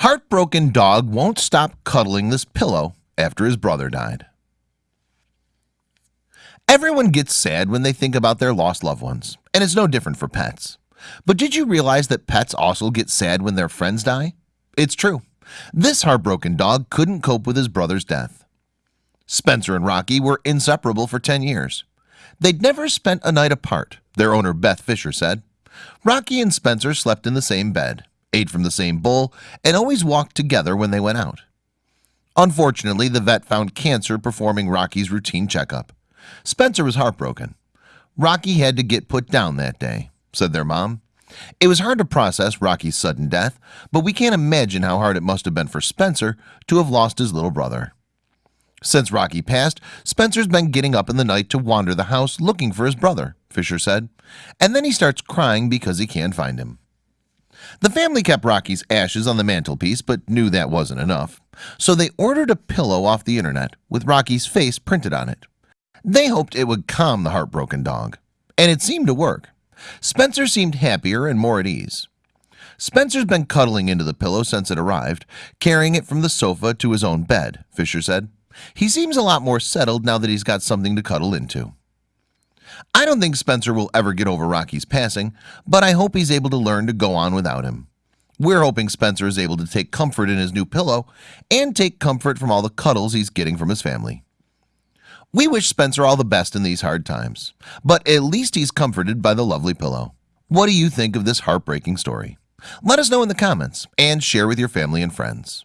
Heartbroken dog won't stop cuddling this pillow after his brother died. Everyone gets sad when they think about their lost loved ones and it's no different for pets. But did you realize that pets also get sad when their friends die? It's true. This heartbroken dog couldn't cope with his brother's death. Spencer and Rocky were inseparable for 10 years. They'd never spent a night apart their owner Beth Fisher said. Rocky and Spencer slept in the same bed ate from the same bowl and always walked together when they went out. Unfortunately the vet found cancer performing Rocky's routine checkup. Spencer was heartbroken. Rocky had to get put down that day said their mom. It was hard to process Rocky's sudden death But we can't imagine how hard it must have been for Spencer to have lost his little brother. Since Rocky passed Spencer's been getting up in the night to wander the house looking for his brother Fisher said and then he starts crying because he can't find him the family kept Rocky's ashes on the mantelpiece but knew that wasn't enough So they ordered a pillow off the internet with Rocky's face printed on it. They hoped it would calm the heartbroken dog and it seemed to work. Spencer seemed happier and more at ease. Spencer's been cuddling into the pillow since it arrived carrying it from the sofa to his own bed Fisher said. He seems a lot more settled now that he's got something to cuddle into I don't think Spencer will ever get over Rocky's passing But I hope he's able to learn to go on without him. We're hoping Spencer is able to take comfort in his new pillow and take comfort from all the cuddles He's getting from his family. We wish Spencer all the best in these hard times But at least he's comforted by the lovely pillow. What do you think of this heartbreaking story? Let us know in the comments and share with your family and friends